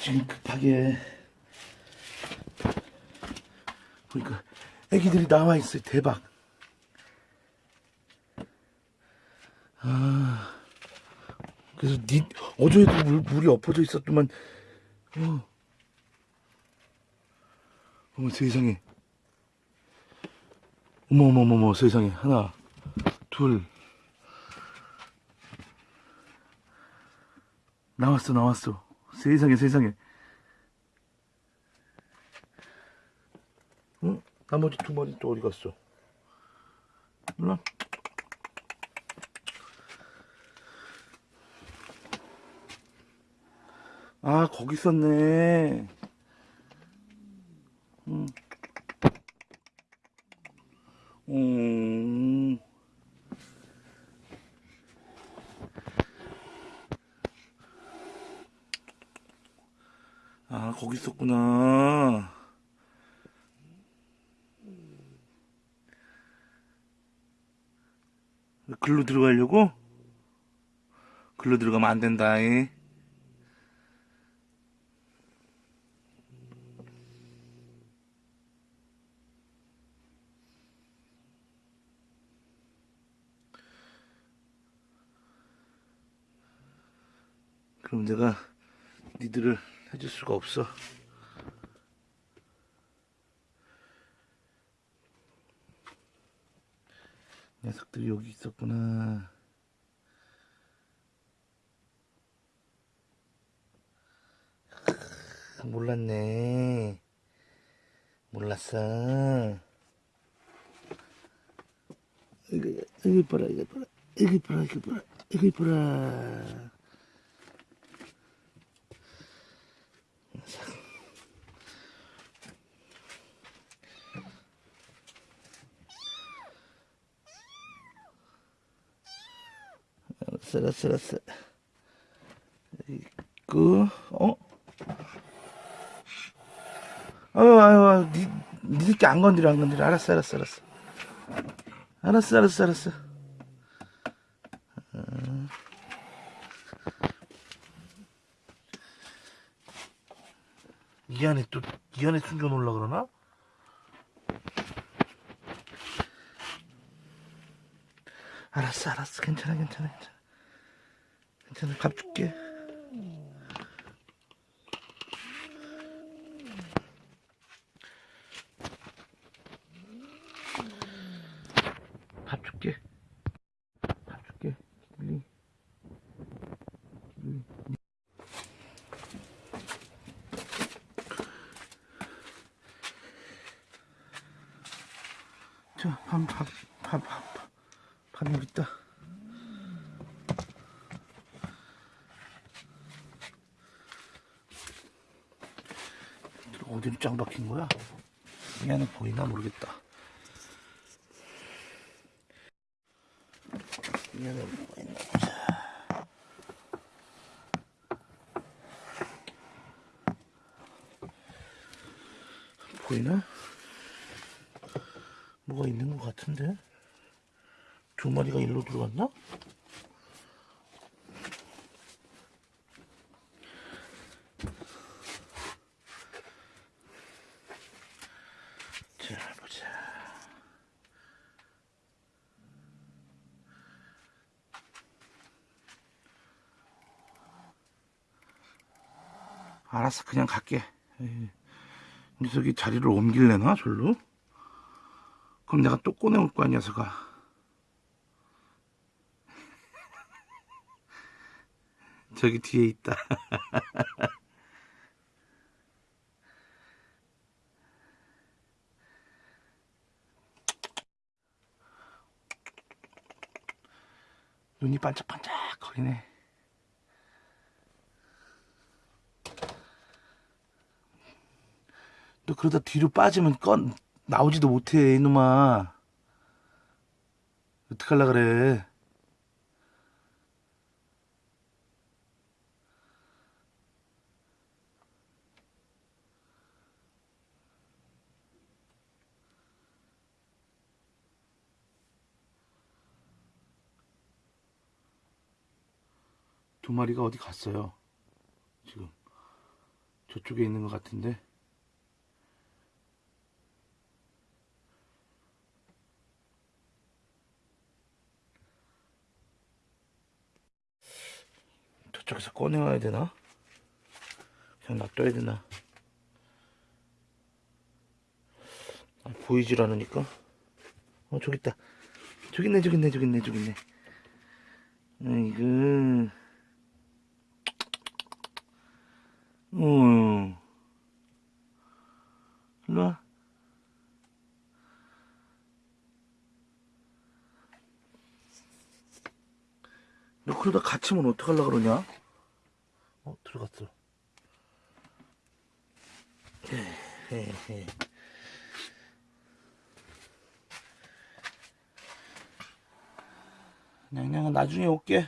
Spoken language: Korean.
지금 급하게 보니까 애기들이 나와 있어요. 대박. 아, 그래서 니 어제도 물, 물이 엎어져 있었더만 어. 어머 세상에 어머 어머 어머 세상에 하나 둘 나왔어 나왔어 세상에 세상에. 응? 나머지 두 마리 또 어디 갔어? 몰라. 아 거기 있었네 거기 있었구나. 글로 들어가려고? 글로 들어가면 안 된다. 이. 그럼 내가 니들을 해줄 수가 없어. 녀석들이 여기 있었구나. 크, 몰랐네. 몰랐어. 이거, 이거 이뻐라, 이거 이뻐라. 이거 이뻐라, 이거 이뻐라. 이거 이뻐라. 알았어. 있고, 어? 아유, 아유, 아유, 니, 니들끼리 안 건드려, 안 건드려. 알았어, 알았어, 알았어. 알았어, 알았어, 알았어. 어. 이 안에 또, 이 안에 숨겨 놓으려 그러나? 알았어, 알았어. 괜찮아, 괜찮아, 괜찮아. 괜찮아, 밥 줄게. 밥 줄게. 밥 줄게. 길리. 길리. 자, 밥, 밥, 밥, 밥, 밥, 밥 여기 있다. 어디로 짱 박힌 거야? 이 안에 보이나 모르겠다. 이 안에 보이나 보자. 보이나? 뭐가 있는 것 같은데? 두 마리가 일로 들어갔나? 알았어, 그냥 갈게. 에이, 녀석이 자리를 옮길래나, 절로? 그럼 내가 또 꺼내올 거야, 녀석아. 저기 뒤에 있다. 눈이 반짝반짝 거리네. 너 그러다 뒤로 빠지면 건 나오지도 못해 이놈아. 어떡할라 그래. 두 마리가 어디 갔어요? 지금 저쪽에 있는 것 같은데. 저쪽에서 꺼내와야 되나? 그냥 놔둬야 되나? 아, 보이질 않으니까. 어, 저기 있다. 저기 있네, 저기 있네, 저기 있네, 저기 있네. 아이고. 어. 일로 와. 너 그러다 갇히면 어떡하려 그러냐? 어, 들어갔어. 냥냥아, 나중에 올게.